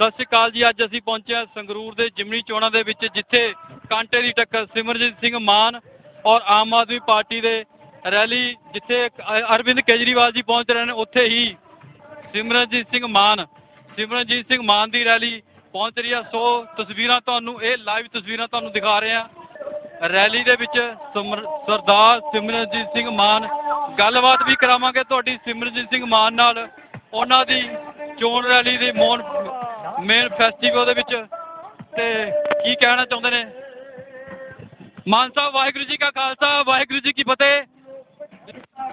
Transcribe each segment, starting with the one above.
ਸਤਿ ਸ਼੍ਰੀ ਅਕਾਲ ਜੀ, ਅੱਜ ਅਸੀਂ ਪਹੁੰਚੇ ਹਾਂ ਸੰਗਰੂਰ ਦੇ ਜਿਮਨੀ ਚੋਣਾਂ ਦੇ ਵਿੱਚ, ਜਿੱਥੇ ਕਾਂਟੇ ਦੀ ਟੱਕਰ ਸਿਮਰਜੀਤ ਸਿੰਘ ਮਾਨ ਔਰ ਆਮ ਆਦਮੀ ਪਾਰਟੀ ਦੇ ਰੈਲੀ ਜਿੱਥੇ ਅ- ਅਰਵਿੰਦ ਕੇਜਰੀਵਾਲ ਜੀ ਪਹੁੰਚ ਰਹੇ ਨੇ, ਉੱਥੇ ਹੀ ਸਿਮਰਨਜੀਤ ਸਿੰਘ ਮਾਨ, ਸਿਮਰਨਜੀਤ ਸਿੰਘ ਮਾਨ ਦੀ ਰੈਲੀ ਪਹੁੰਚ ਰਹੀ ਆ। ਸੋ ਤਸਵੀਰਾਂ ਤੁਹਾਨੂੰ, ਇਹ ਲਾਈਵ ਤਸਵੀਰਾਂ ਤੁਹਾਨੂੰ ਦਿਖਾ ਰਹੇ ਆ ਰੈਲੀ ਦੇ ਵਿੱਚ ਸਿਮਰ- ਸਰਦਾਰ ਸਿਮਰਨਜੀਤ ਸਿੰਘ ਮਾਨ, ਗੱਲਬਾਤ ਵੀ ਕਰਾਵਾਂਗੇ ਤੁਹਾਡੀ ਸਿਮਰਨਜੀਤ ਸਿੰਘ ਮਾਨ ਨਾਲ। ਉਹਨਾਂ ਦੀ ਚੋਣ ਰੈਲੀ ਦੇ ਮੋਨ ਮੇਨ ਫੈਸਟੀਵਲ ਦੇ ਵਿੱਚ। ਅਤੇ ਕੀ ਕਹਿਣਾ ਚਾਹੁੰਦੇ ਨੇ? ਮਾਨ ਸਾਹਿਬ, ਵਾਹਿਗੁਰੂ ਜੀ ਕਾ ਖਾਲਸਾ, ਵਾਹਿਗੁਰੂ ਜੀ ਕੀ ਫਤਿਹ।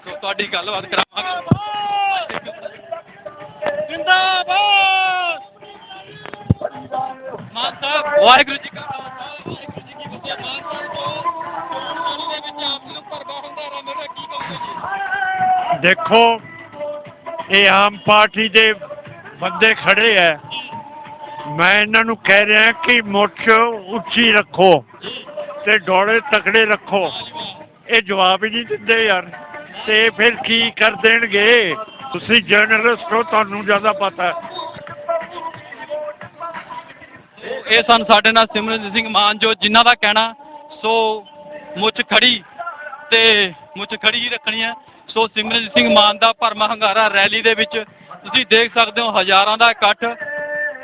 ਸੋ ਤੁਹਾਡੀ ਗੱਲਬਾਤ ਕਰਾਵਾਂਗੇ। ਜਿੰਦਾਬਾਦ! ਮਾਨ ਸਾਹਿਬ, ਵਾਹਿਗੁਰੂ ਜੀ ਕਾ ਖਾਲਸਾ, ਵਾਹਿਗੁਰੂ ਜੀ ਕੀ ਫਤਿਹ। ਮਾਨ ਸਾਹਿਬ ਚੋਣ ਦੇ ਵਿੱਚ ਆਪ ਜੀ ਨੂੰ ਭਰਵਾ ਹੁੰਦਾਰਾ ਮਿਲ ਕੀ ਕਹੋਗੇ ਜੀ? ਦੇਖੋ, ਇਹ ਆਮ ਪਾਰਟੀ ਦੇ ਬੰਦੇ ਖੜੇ ਐ ਮੈਂ ਇਹਨਾਂ ਨੂੰ ਕਹਿ ਰਿਹਾ ਕਿ ਮੁੱਠ ਉੱਚੀ ਰੱਖੋ ਤੇ ਡੋਲੇ ਤਕੜੇ ਰੱਖੋ। ਇਹ ਜਵਾਬ ਹੀ ਨਹੀਂ ਦਿੰਦੇ ਯਾਰ। ਤੇ ਫਿਰ ਕੀ ਕਰ ਦੇਣਗੇ? ਤੁਸੀਂ ਜਰਨਲਿਸਟ ਹੋ, ਤੁਹਾਨੂੰ ਜ਼ਿਆਦਾ ਪਤਾ ਇਹ ਸਨ ਸਾਡੇ ਨਾਲ ਸਿਮਰਨਜੀਤ ਸਿੰਘ ਮਾਨ ਜੋ ਜਿਨ੍ਹਾਂ ਦਾ ਕਹਿਣਾ, ਸੋ ਮੁੱਛ ਖੜੀ ਤੇ ਮੁੱਛ ਖੜੀ ਹੀ ਰੱਖਣੀ ਹੈ। ਸੋ ਸਿਮਰਨਜੀਤ ਸਿੰਘ ਮਾਨ ਦਾ ਭਰਮਾ ਹੰਗਾਰਾ ਰੈਲੀ ਦੇ ਵਿੱਚ ਤੁਸੀਂ ਦੇਖ ਸਕਦੇ ਹੋ ਹਜ਼ਾਰਾਂ ਦਾ ਇਕੱਠ।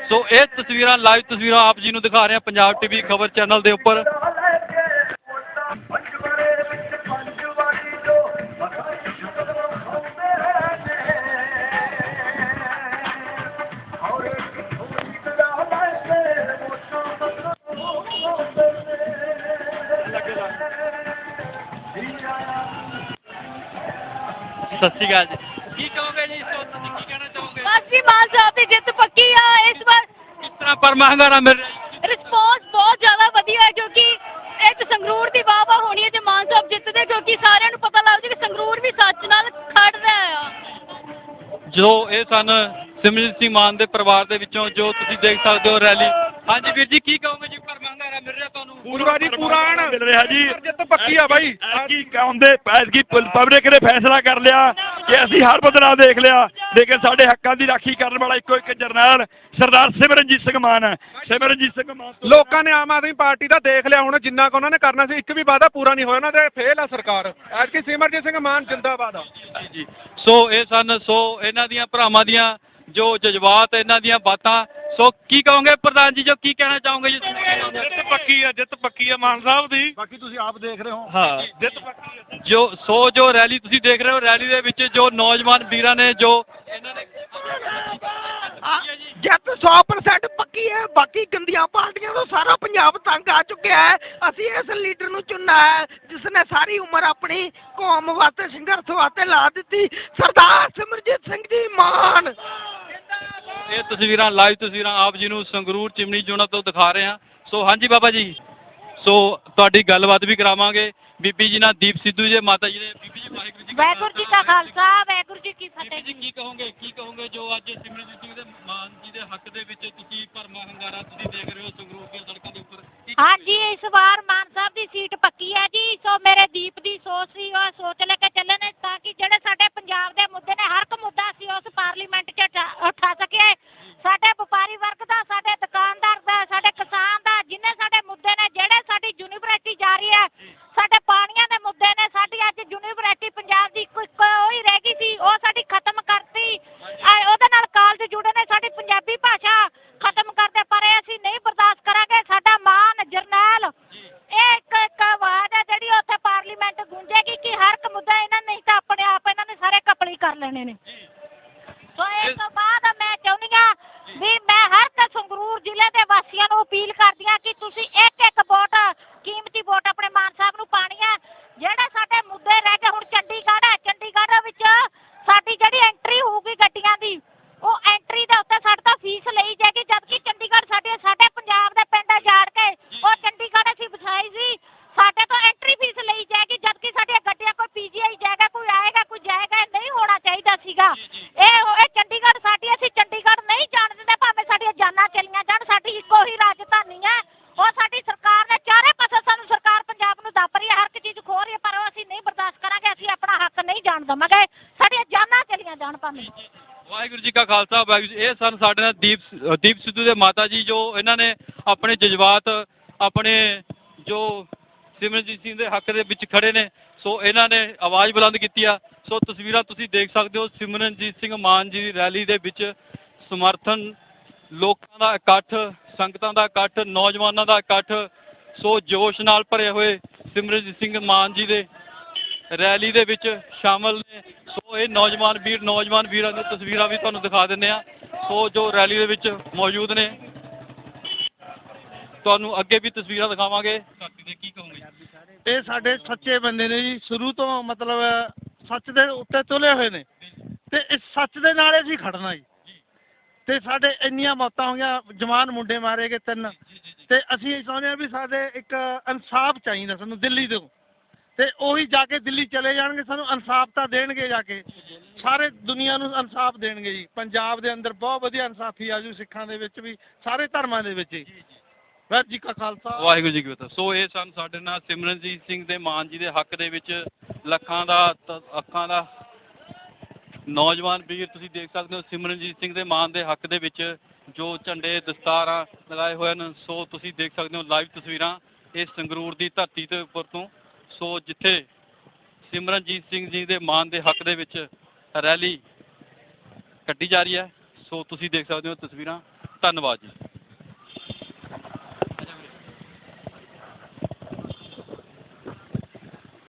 ਸੋ ਇਹ ਤਸਵੀਰਾਂ, ਲਾਈਵ ਤਸਵੀਰਾਂ ਆਪ ਜੀ ਨੂੰ ਦਿਖਾ ਰਹੇ ਹਾਂ ਪੰਜਾਬ ਟੀਵੀ ਖਬਰ ਚੈਨਲ ਦੇ ਉੱਪਰ। ਸਤਿ ਸ਼੍ਰੀ ਅਕਾਲ ਜੀ। ਕੀ ਕਹੋਗੇ ਜੀ? ਸੋ ਤੁਸੀਂ ਕੀ ਕਹਿਣਾ ਚਾਹੋਗੇ? ਬਸ ਜੀ ਮਾਨ ਸਾਹਿਬ ਦੀ ਜਿੱਤ ਪੱਕੀ ਆ ਇਸ ਵਾਰ ਕਿਸ ਤਰ੍ਹਾਂ ਭਰਮਾ ਹੰਗਾਰਾ ਮਿਲ ਰਿਹਾ। ਜੀ ਰਿਸਪੌਂਸ ਬਹੁਤ ਜ਼ਿਆਦਾ ਵਧੀਆ ਹੈ ਕਿਉਂਕਿ ਇੱਕ ਸੰਗਰੂਰ ਦੀ ਵਾਹ ਵਾਹ ਹੋਣੀ ਹੈ ਜੇ ਮਾਨ ਸਾਹਿਬ ਜਿੱਤਦੇ ਕਿਉਂਕਿ ਸਾਰਿਆਂ ਨੂੰ ਪਤਾ ਲੱਗ ਜੇ ਕਿ ਸੰਗਰੂਰ ਵੀ ਸੱਚ ਨਾਲ ਖੜ ਰਿਹਾ ਆ ਜੋ ਇਹ ਸਨ ਸਿਮਰਜੀਤ ਸਿੰਘ ਮਾਨ ਦੇ ਪਰਿਵਾਰ ਦੇ ਵਿੱਚੋਂ ਜੋ ਤੁਸੀਂ ਦੇਖ ਸਕਦੇ ਹੋ ਰੈਲੀ। ਹਾਂਜੀ ਵੀਰ ਜੀ ਕੀ ਕਹੋਗੇ ਜੀ ਭਰਮਾ ਹੰਗਾਰਾ ਮਿਲ ਰਿਹਾ ਤੁਹਾਨੂੰ? ਪੂਰਾ ਜੀ ਪੂਰਾ ਮਿਲ ਰਿਹਾ ਜੀ। ਜਿੱਤ ਪੱਕੀ ਆ ਬਾਈ। ਐਤਕੀ ਕਹਿੰਦੇ ਐਤਕੀ ਪਬਲਿਕ ਨੇ ਫੈਸਲਾ ਕਰ ਲਿਆ। ਕਿ ਅਸੀਂ ਹਰ ਬਦਲਾਅ ਦੇਖ ਲਿਆ ਲੇਕਿਨ ਸਾਡੇ ਹੱਕਾਂ ਦੀ ਰਾਖੀ ਕਰਨ ਵਾਲਾ ਇੱਕੋ ਇੱਕ ਜਰਨੈਲ ਸਰਦਾਰ ਸਿਮਰਨਜੀਤ ਸਿੰਘ ਮਾਨ ਹੈ। ਸਿਮਰਨਜੀਤ ਸਿੰਘ ਮਾਨ ਤੋਂ- ਲੋਕਾਂ ਨੇ ਆਮ ਆਦਮੀ ਪਾਰਟੀ ਦਾ ਦੇਖ ਲਿਆ ਹੁਣ ਜਿੰਨਾ ਕੁ ਉਹਨਾਂ ਨੇ ਕਰਨਾ ਸੀ ਇੱਕ ਵੀ ਵਾਅਦਾ ਪੂਰਾ ਨਹੀਂ ਹੋਇਆ ਉਹਨਾਂ ਦੇ ਫੇਲ ਆ ਸਰਕਾਰ। ਐਤਕੀ ਸਿਮਰਜੀਤ ਸਿੰਘ ਮਾਨ ਜਿੰਦਾਬਾਦ ਆ। ਜੀ ਜੀ। ਸੋ ਇਹ ਸਨ ਸੋ ਇਹਨਾਂ ਦੀਆਂ ਭਰਾਵਾਂ ਦੀਆਂ ਜੋ ਜਜ਼ਬਾਤ ਇਹਨਾਂ ਦੀਆਂ ਬਾਤਾਂ ਸੋ ਕੀ ਕਹੋਗੇ ਪ੍ਰਧਾਨ ਜੀ ਜੋ ਕੀ ਕਹਿਣਾ ਚਾਹੋਗੇ ਜੀ? ਜਿੱਤ ਪੱਕੀ ਹੈ ਜਿੱਤ ਪੱਕੀ ਹੈ ਮਾਨ ਸਾਹਿਬ ਦੀ। ਬਾਕੀ ਤੁਸੀਂ ਆਪ ਦੇਖ ਰਹੇ ਹੋ। ਹਾਂ। ਜਿੱਤ ਪੱਕੀ ਜੋ ਸੋ ਜੋ ਰੈਲੀ ਤੁਸੀਂ ਦੇਖ ਰਹੇ ਹੋ ਰੈਲੀ ਦੇ ਵਿੱਚ ਜੋ ਨੌਜਵਾਨ ਵੀਰਾਂ ਨੇ ਜੋ ਇਹਨਾਂ ਨੇ ਜਿੱਤ 100% ਪੱਕੀ ਹੈ। ਬਾਕੀ ਗੰਦੀਆਂ ਪਾਰਟੀਆਂ ਤੋਂ ਸਾਰਾ ਪੰਜਾਬ ਤੰਗ ਆ ਚੁੱਕਿਆ ਹੈ। ਅਸੀਂ ਇਸ ਲੀਡਰ ਨੂੰ ਚੁਣਨਾ ਹੈ ਜਿਸ ਨੇ ਸਾਰੀ ਉਮਰ ਆਪਣੀ ਕੌਮ ਵਾਸਤੇ ਸੰਘਰਸ਼ ਵਾਸਤੇ ਲਾ ਦਿੱਤੀ। ਸਰਦਾਰ ਸਿਮਰਜੀਤ ਸਿੰਘ ਜੀ ਮਾਨ ਇਹ ਤਸਵੀਰਾਂ ਲਾਈਵ ਤਸਵੀਰਾਂ ਆਪ ਜੀ ਨੂੰ ਸੰਗਰੂਰ ਚਿਮਨੀ ਚੋਣਾਂ ਤੋਂ ਦਿਖਾ ਰਹੇ ਹਾਂ। ਸੋ ਹਾਂਜੀ ਬਾਬਾ ਜੀ ਸੋ ਤੁਹਾਡੀ ਗੱਲਬਾਤ ਵੀ ਕਰਾਵਾਂਗੇ। ਬੀਬੀ ਜੀ ਨਾਲ ਦੀਪ ਸਿੱਧੂ ਜੀ ਮਾਤਾ ਜੀ ਨੇ ਬੀਬੀ ਜੀ ਵਾਹਿਗੁਰੂ ਜੀ ਵਾਹਿਗੁਰੂ ਜੀ ਕਾ ਖਾਲਸਾ ਵਾਹਿਗੁਰੂ ਜੀ ਕੀ ਬੀਬੀ ਫਤਿਹ ਜੀ। ਕੀ ਕਹੋਗੇ ਕੀ ਕਹੋਗੇ ਜੋ ਅੱਜ ਸਿਮਰਜੀਤ ਸਿੰਘ ਦੇ ਮਾਨ ਜੀ ਦੇ ਹੱਕ ਦੇ ਵਿੱਚ ਤੁਸੀਂ ਭਰਮਾ ਹੰਗਾਰਾ ਤੁਸੀਂ ਦੇਖ ਰਹੇ ਹੋ ਸੰਗਰੂਰ ਦੀਆਂ ਸੜਕਾਂ ਦੇ ਉੱਪਰ? ਕੀ ਹਾਂਜੀ ਇਸ ਵਾਰ ਮਾਨ ਸਾਹਿਬ ਦੀ ਸੀਟ ਪੱਕੀ ਹੈ ਜੀ। ਸੋ ਮੇਰੇ ਦੀਪ ਦੀ ਸੋਚ ਸੀ ਉਹ ਸੋਚ ਲੈ ਕੇ ਚੱਲੇ ਨੇ ਤਾਂ ਕਿ ਜਿਹੜੇ ਸਾਡੇ ਪੰਜਾਬ ਦੇ ਮੁੱਦੇ ਨੇ ਹਰ ਇੱਕ ਮੁੱਦਾ ਸੀ ਉਸ ਪਾਰਲੀਮੈਂਟ 'ਚ ਉਠਾ- ਉਠਾ ਸਕੀਏ ਸਾਡੇ ਵਪਾਰੀ ਵਰਗ ਦਾ ਸਾਡੇ ਦੁਕਾਨਦਾਰ ਦਾ ਸਾਡੇ ਕਿਸਾਨ ਦਾ ਜਿੰਨੇ ਸਾਡੇ ਮੁੱਦੇ ਨੇ ਜਿਹੜੇ ਸਾਡੀ ਯੂਨੀਵਰਸਿਟੀ ਜਾ ਰਹੀ ਹੈ ਸਾਡੇ ਪਾਣੀਆਂ ਦੇ ਮੁੱਦੇ ਨੇ ਸਾਡੀ ਅੱਜ ਯੂਨੀਵਰਸਿਟੀ ਪੰਜਾਬ ਦੀ ਕੋਈ ਕੋਈ ਰਹਿ ਗਈ ਸੀ ਉਹ ਸਾਡੀ ਖਤਮ ਕਰਤੀ ਅਹ ਉਹਦੇ ਨਾਲ ਕਾਲਜ ਜੁੜੇ ਨੇ ਸਾਡੀ ਪੰਜਾਬੀ ਭਾਸ਼ਾ ਖਤਮ ਕਰਦੇ ਪਰ ਇਹ ਅਸੀਂ ਨਹੀਂ ਬਰਦਾਸ਼ਤ ਕਰਾਂਗੇ ਸਾਡਾ ਮਾਨ ਜਰਨੈਲ ਇਹ ਇੱਕ ਇੱਕ ਆਵਾਜ਼ ਹੈ ਜਿਹੜੀ ਉੱਥੇ ਪਾਰਲੀਮੈਂਟ ਗੂੰਜੇਗੀ ਕਿ ਹਰ ਇੱਕ ਮੁੱਦਾ ਇਹਨਾਂ ਨੇ ਤਾਂ ਆਪਣੇ ਆਪ ਇਹਨਾਂ ਨੇ ਸਾਰੇ ਕਪਲੀ ਕਰ ਲੈਣੇ ਨੇ। ਸੋ ਇਸ ਤੋਂ ਬਾਅਦ ਖਾਲਸਾ ਵਾਹਿਗੁਰੂ ਜੀ, ਇਹ ਸਨ ਸਾਡੇ ਨਾਲ ਦੀਪ ਦੀਪ ਸਿੱਧੂ ਦੇ ਮਾਤਾ ਜੀ, ਜੋ ਇਹਨਾਂ ਨੇ ਆਪਣੇ ਜਜ਼ਬਾਤ, ਆਪਣੇ ਜੋ ਸਿਮਰਨਜੀਤ ਸਿੰਘ ਦੇ ਹੱਕ ਦੇ ਵਿੱਚ ਖੜੇ ਨੇ, ਸੋ ਇਹਨਾਂ ਨੇ ਆਵਾਜ਼ ਬੁਲੰਦ ਕੀਤੀ ਆ। ਸੋ ਤਸਵੀਰਾਂ ਤੁਸੀਂ ਦੇਖ ਸਕਦੇ ਹੋ, ਸਿਮਰਨਜੀਤ ਸਿੰਘ ਮਾਨ ਜੀ ਦੀ ਰੈਲੀ ਦੇ ਵਿੱਚ ਸਮਰਥਨ ਲੋਕਾਂ ਦਾ ਇਕੱਠ, ਸੰਗਤਾਂ ਦਾ ਇਕੱਠ, ਨੌਜਵਾਨਾਂ ਦਾ ਇਕੱਠ, ਸੋ ਜੋਸ਼ ਨਾਲ ਭਰੇ ਹੋਏ ਸਿਮਰਨਜੀਤ ਸਿੰਘ ਮਾਨ ਜੀ ਦੇ ਰੈਲੀ ਦੇ ਵਿੱਚ ਸ਼ਾਮਲ ਨੇ। ਸੋ ਇਹ ਨੌਜਵਾਨ ਵੀਰ ਨੌਜਵਾਨ ਵੀਰਾਂ ਦੀਆਂ ਤਸਵੀਰਾਂ ਵੀ ਤੁਹਾਨੂੰ ਦਿਖਾ ਦਿੰਦੇ ਆ ਸੋ ਜੋ ਰੈਲੀ ਦੇ ਵਿੱਚ ਮੌਜੂਦ ਨੇ ਤੁਹਾਨੂੰ ਅੱਗੇ ਵੀ ਤਸਵੀਰਾਂ ਦਿਖਾਵਾਂਗੇ। ਕੀ ਕਹੋਗੇ? ਇਹ ਸਾਡੇ ਸੱਚੇ ਬੰਦੇ ਨੇ ਜੀ। ਸ਼ੁਰੂ ਤੋਂ ਮਤਲਬ ਸੱਚ ਦੇ ਉੱਤੇ ਤੁਲੇ ਹੋਏ ਨੇ। ਤੇ ਇਸ ਸੱਚ ਦੇ ਨਾਲ ਅਸੀਂ ਖੜਨਾ ਜੀ। ਤੇ ਸਾਡੇ ਇੰਨੀਆਂ ਮੌਤਾਂ ਹੋਈਆਂ ਜਵਾਨ ਮੁੰਡੇ ਮਾਰੇ ਗਏ ਤਿੰਨ। ਤੇ ਅਸੀਂ ਇਹ ਚਾਹੁੰਦੇ ਹਾਂ ਵੀ ਸਾਡੇ ਇੱਕ ਇਨਸਾਫ ਚਾਹੀਦਾ ਸਾਨੂੰ ਦਿੱਲੀ ਤੋਂ। ਤੇ ਉਹੀ ਜਾ ਕੇ ਦਿੱਲੀ ਚਲੇ ਜਾਣਗੇ ਸਾਨੂੰ ਇਨਸਾਫ ਤਾਂ ਦੇਣਗੇ ਜਾ ਕੇ। ਸਾਰੇ ਦੁਨੀਆ ਨੂੰ ਇਨਸਾਫ ਦੇਣਗੇ ਜੀ। ਪੰਜਾਬ ਦੇ ਅੰਦਰ ਬਹੁਤ ਵਧੀਆ ਇਨਸਾਫੀ ਆਜੂ ਸਿੱਖਾਂ ਦੇ ਵਿੱਚ ਵੀ ਸਾਰੇ ਧਰਮਾਂ ਦੇ ਵਿੱਚ ਜੀ ਵਾਹਿਗੁਰੂ ਜੀ ਕਾ ਖਾਲਸਾ। ਵਾਹਿਗੁਰੂ ਜੀ ਕੀ ਫਤਿਹ। ਸੋ ਇਹ ਸਨ ਸਾਡੇ ਨਾਲ ਸਿਮਰਨਜੀਤ ਸਿੰਘ ਦੇ ਮਾਨ ਜੀ ਦੇ ਹੱਕ ਦੇ ਵਿੱਚ ਲੱਖਾਂ ਦਾ ਤ- ਅੱਖਾਂ ਦਾ ਨੌਜਵਾਨ ਵੀਰ ਤੁਸੀਂ ਦੇਖ ਸਕਦੇ ਹੋ ਸਿਮਰਨਜੀਤ ਸਿੰਘ ਦੇ ਮਾਨ ਦੇ ਹੱਕ ਦੇ ਵਿੱਚ ਜੋ ਝੰਡੇ ਦਸਤਾਰਾਂ ਲਗਾਏ ਹੋਏ ਹਨ। ਸੋ ਤੁਸੀਂ ਦੇਖ ਸਕਦੇ ਹੋ ਲਾਈਵ ਤਸਵੀਰਾਂ ਇਹ ਸੰਗਰੂਰ ਦੀ ਧਰਤੀ ਦੇ ਉੱਪਰ ਤੋਂ। ਸੋ ਜਿੱਥੇ ਸਿਮਰਨਜੀਤ ਸਿੰਘ ਜੀ ਦੇ ਮਾਨ ਦੇ ਹੱਕ ਦੇ ਵਿੱਚ ਰੈਲੀ ਕੱਢੀ ਜਾ ਰਹੀ ਹੈ, ਸੋ ਤੁਸੀਂ ਦੇਖ ਸਕਦੇ ਹੋ ਤਸਵੀਰਾਂ। ਧੰਨਵਾਦ ਜੀ।